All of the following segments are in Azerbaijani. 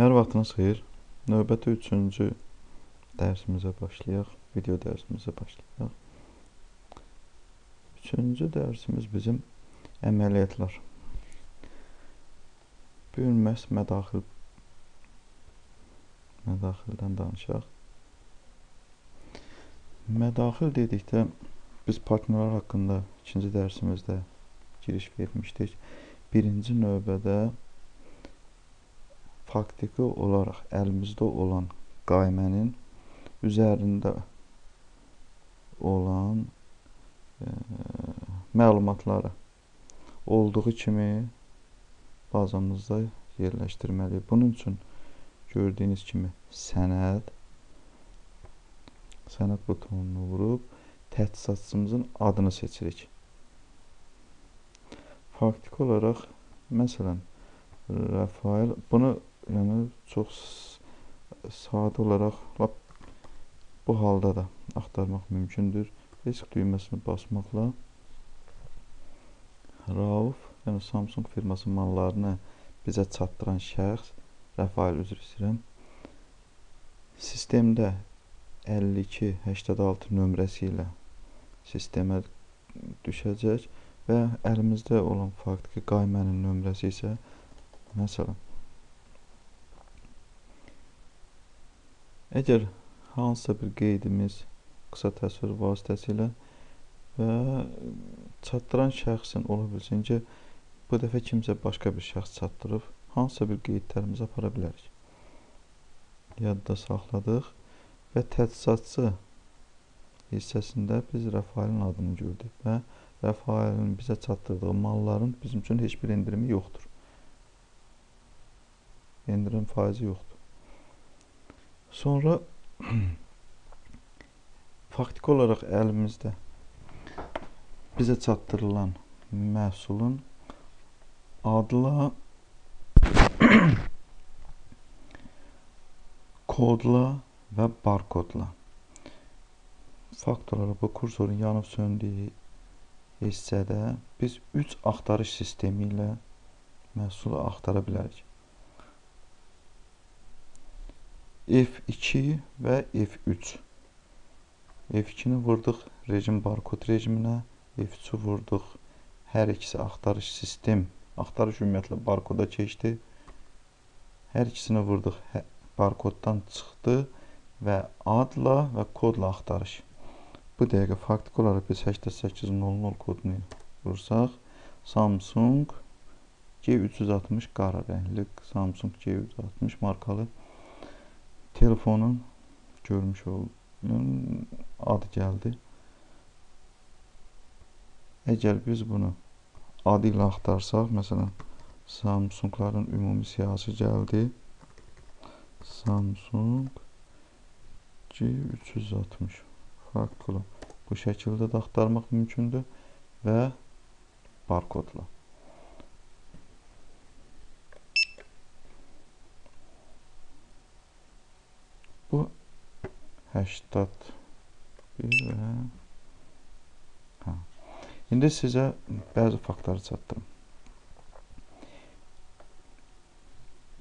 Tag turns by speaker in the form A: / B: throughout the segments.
A: Hər vaxtınız xeyir. Növbəti üçüncü dərsimizə başlayaq. Video dərsimizə başlayaq. Üçüncü dərsimiz bizim əməliyyatlar. Bu gün məhz mədaxil mədaxildən danışaq. Mədaxil dedikdə biz partnerlər haqqında ikinci dərsimizdə giriş vermişdik. Birinci növbədə faktiki olaraq əlimizdə olan qaymənin üzərində olan e, məlumatları olduğu kimi bazamızda yerləşdirməliyik. Bunun üçün gördüyünüz kimi sənəd sənəd butonunu vurub tədqiqatçımızın adını seçirik. Faktiki olaraq məsələn Rafael bunu yəni çox sadə olaraq lap bu halda da axtarmaq mümkündür. Risk düyməsini basmaqla Rauf, yəni Samsung firması mallarını bizə çatdıran şəxs Rafael üzr istəyirəm. Sistemdə 5286 nömrəsi ilə sistemə düşəcək və əlimizdə olan faktiki qaymənin nömrəsi isə məsələn Əgər hansısa bir qeydimiz qısa təsvir vasitəsilə və çatdıran şəxsin ola bilsin ki, bu dəfə kimsə başqa bir şəxs çatdırıb, hansısa bir qeydlərimizi apara bilərik. Yadda saxladıq və tədqiqatçı hissəsində biz Rəfailin adını gördük və Rəfailin bizə çatdırdığı malların bizim üçün heç bir endirimi yoxdur. Endirim faizi yoxdur. Sonra faktiki olaraq əlimizdə bizə çatdırılan məhsulun adla kodla və barkodla fakt olaraq bu kursorun yanıb söndüyü hissədə biz 3 axtarış sistemi ilə məhsulu axtara bilərik. F2 və F3. F2-ni vurduq rejim barkod rejiminə, F3-ü vurduq hər ikisi axtarış sistem, axtarış ümumiyyətlə barkoda keçdi. Hər ikisini vurduq hə, barkoddan çıxdı və adla və kodla axtarış. Bu dəqiqə faktiki olaraq biz 8800 kodunu vursaq, Samsung G360 qara rəngli Samsung G360 markalı telefonun görmüş olduğum adı gəldi. Əgər biz bunu adı ilə axtarsaq, məsələn, Samsungların ümumi siyahısı gəldi. Samsung G360 farklı. Bu şəkildə də axtarmaq mümkündür və barkodla. Bu 81 və hə. İndi sizə bəzi faktları çatdırım.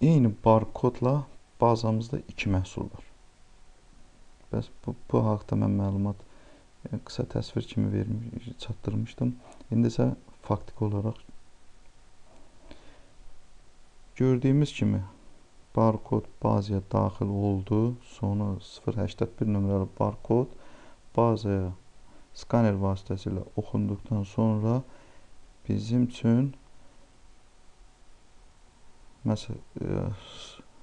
A: Eyni barkodla bazamızda iki məhsul var. Bəs bu, bu haqda mən məlumat yəni, qısa təsvir kimi vermiş, çatdırmışdım. İndi isə faktiki olaraq gördüyümüz kimi barkod bazaya daxil oldu. Sonra 081 nömrəli barkod bazaya skaner vasitəsilə oxunduqdan sonra bizim üçün məsəl e,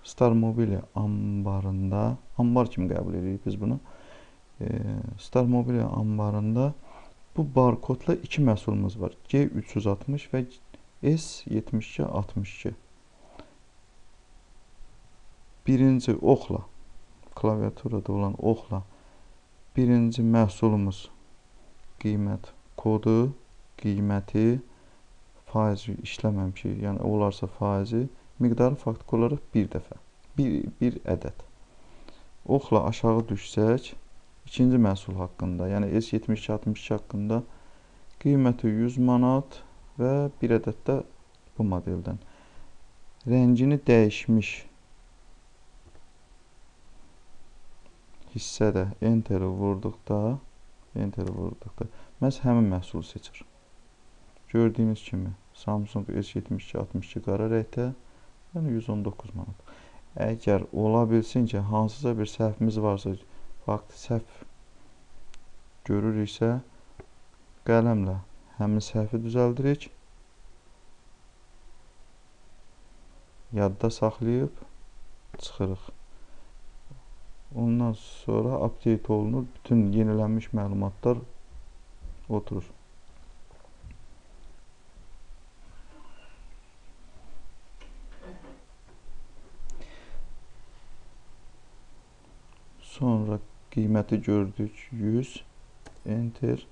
A: Star Mobilia ambarında ambar kimi qəbul edirik biz bunu. E, Star Mobilia ambarında bu barkodla iki məhsulumuz var. G360 və S7262 birinci oxla, klaviaturada olan oxla birinci məhsulumuz qiymət kodu, qiyməti, faizi işləməmişik, yəni olarsa faizi, miqdarı faktiki olaraq bir dəfə, bir, bir ədəd. Oxla aşağı düşsək, ikinci məhsul haqqında, yəni S7262 haqqında qiyməti 100 manat və bir ədəd də bu modeldən. Rəngini dəyişmiş hissədə enteri vurduqda, enteri vurduqda məhz həmin məhsulu seçir. Gördüyünüz kimi Samsung S72 62 qara rəngdə, yəni 119 manat. Əgər ola bilsin ki, hansısa bir səhvimiz varsa, vaxt səhv görürüksə, qələmlə həmin səhvi düzəldirik. Yadda saxlayıb çıxırıq. Ondan sonra update olunur. Bütün yenilənmiş məlumatlar oturur. Sonra qiyməti gördük 100 enter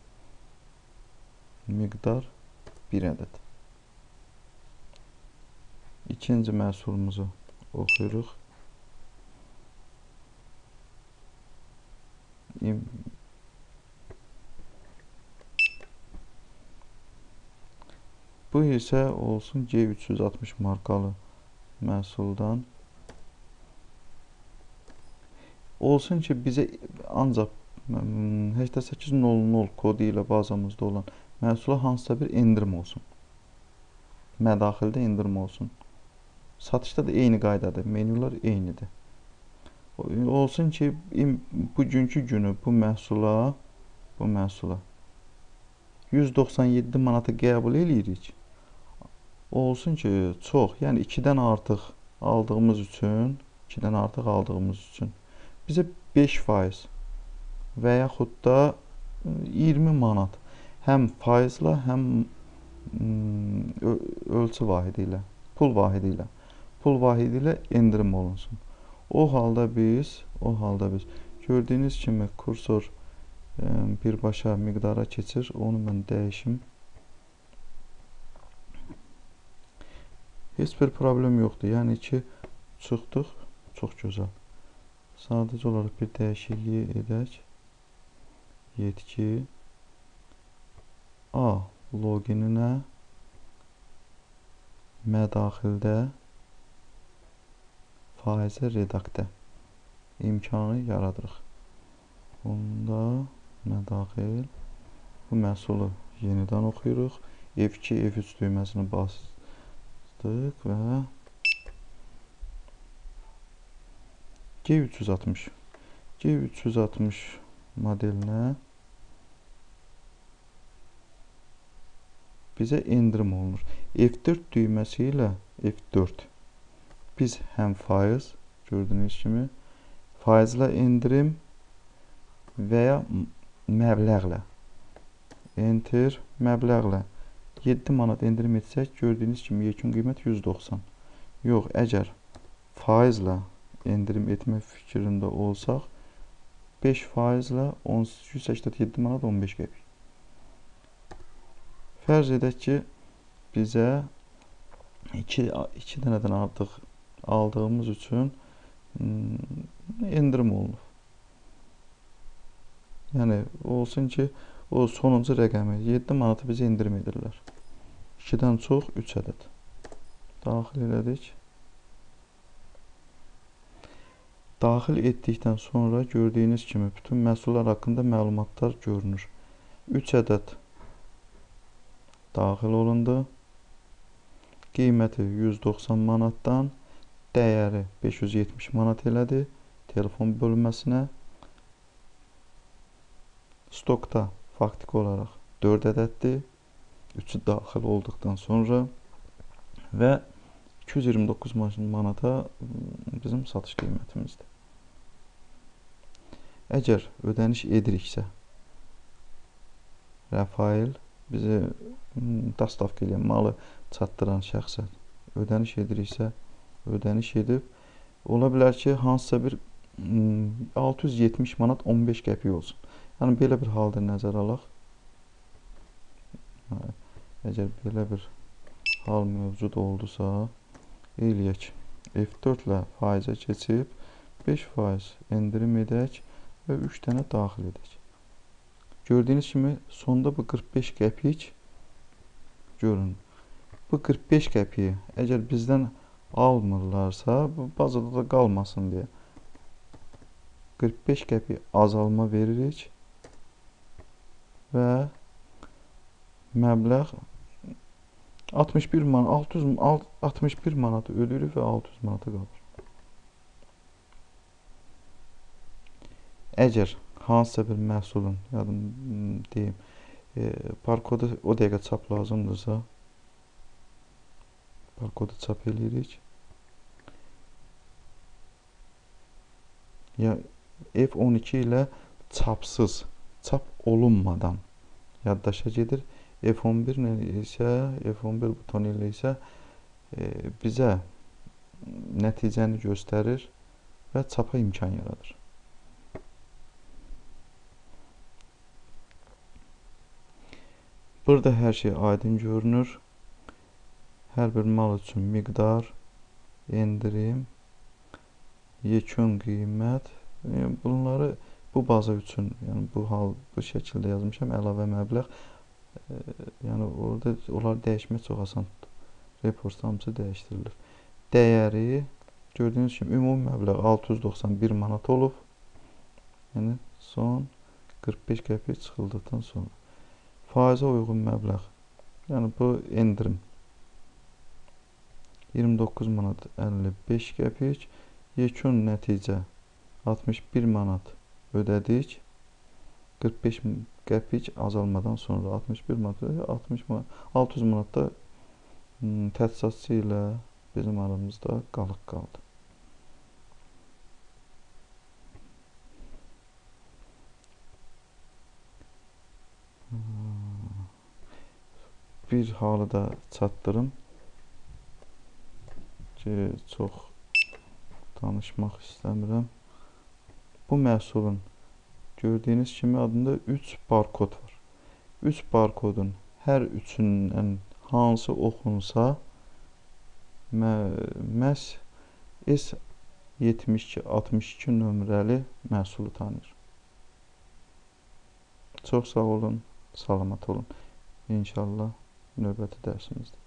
A: miqdar 1 ədəd. İkinci məhsulumuzu oxuyuruq. Bu isə olsun G360 markalı məhsuldan. Olsun ki, bizə ancaq 8800 kodu ilə bazamızda olan məhsula hansısa bir endirim olsun. Mədaxildə endirim olsun. Satışda da eyni qaydadır. Menyular eynidir. Olsun ki, bugünkü günü bu məhsula, bu məhsula 197 manata qəbul eləyirik. Olsun ki, çox, yəni 2-dən artıq aldığımız üçün, 2-dən artıq aldığımız üçün bizə 5% və yaxud da 20 manat həm faizlə, həm ölçü vahidi ilə, pul vahidi ilə, pul vahidi ilə endirim olunsun. O halda biz, o halda biz gördüyünüz kimi kursor e, birbaşa miqdara keçir. Onu mən dəyişim. Heç bir problem yoxdur. Yəni ki, çıxdıq. Çox gözəl. Sadəcə olaraq bir dəyişikliyi edək. Yetki A logininə mədaxildə faizə redaktə imkanı yaradırıq. Bunda mədaxil bu məhsulu yenidən oxuyuruq. F2, F3 düyməsini basdıq və G360 G360 modelinə bizə endirim olunur. F4 düyməsi ilə F4 biz həm faiz gördüyünüz kimi faizlə endirim və ya məbləğlə enter məbləğlə 7 manat endirim etsək gördüyünüz kimi yekun qiymət 190. Yox, əgər faizlə endirim etmək fikrində olsaq 5 faizlə 187 manat 15 qəpik. Fərz edək ki, bizə 2 2 dənədən artıq aldığımız üçün hmm, endirim olunub. Yəni olsun ki, o sonuncu rəqəmi 7 manatı bizə endirim edirlər. 2-dən çox 3 ədəd. Daxil elədik. Daxil etdikdən sonra gördüyünüz kimi bütün məhsullar haqqında məlumatlar görünür. 3 ədəd daxil olundu. Qiyməti 190 manatdan dəyəri 570 manat elədi telefon bölünməsinə. Stokda faktiki olaraq 4 ədəddir. 3-ü daxil olduqdan sonra və 229 manata bizim satış qiymətimizdir. Əgər ödəniş ediriksə, Rafael bizi dastavka edən malı çatdıran şəxsə ödəniş ediriksə, ödəniş edib ola bilər ki, hansısa bir 670 manat 15 qəpik olsun. Yəni belə bir halda nəzərə alaq. Əgər belə bir hal mövcud oldusa, eləyək. F4 ilə faizə keçib 5% endirim edək və 3 dənə daxil edək. Gördüyünüz kimi sonda bu 45 qəpik görün. Bu 45 qəpiyi əgər bizdən almırlarsa, bu bazada da qalmasın deyə. 45 qəpik azalma veririk və məbləğ 61 man 600 61 manat ödəyirik və 600 manata qalır. Əgər hansısa bir məhsulun, yadım deyim, e, barkodu o dəqiqə çap lazımdırsa, barkodu çap eləyirik. Ya F12 ilə çapsız, çap olunmadan yaddaşa gedir. F11 ilə isə, F11 butonu ilə isə e, bizə nəticəni göstərir və çapa imkan yaradır. Burada hər şey aydın görünür. Hər bir mal üçün miqdar, endirim, yekun qiymət. Yəni bunları bu baza üçün, yəni bu hal bu şəkildə yazmışam. Əlavə məbləğ yəni orada onlar dəyişmək çox asandır. Reportda hamısı dəyişdirilir. Dəyəri gördüyünüz kimi ümumi məbləğ 691 manat olub. Yəni son 45 qəpik çıxıldıqdan sonra. Faizə uyğun məbləğ. Yəni bu endirim 29 manat 55 qəpik. Yekun nəticə 61 manat ödədik. 45 qəpik azalmadan sonra 61 manat, 60 manat, 600 manatda təchizatçı ilə bizim aramızda qalıq qaldı. Bir halı da çatdırım ki, çox danışmaq istəmirəm. Bu məhsulun Gördüyünüz kimi adında 3 barkod var. 3 barkodun hər üçündən hansı oxunsa məhz S7262 nömrəli məhsulu tanıyır. Çox sağ olun, salamat olun. İnşallah növbəti dərsimizdə.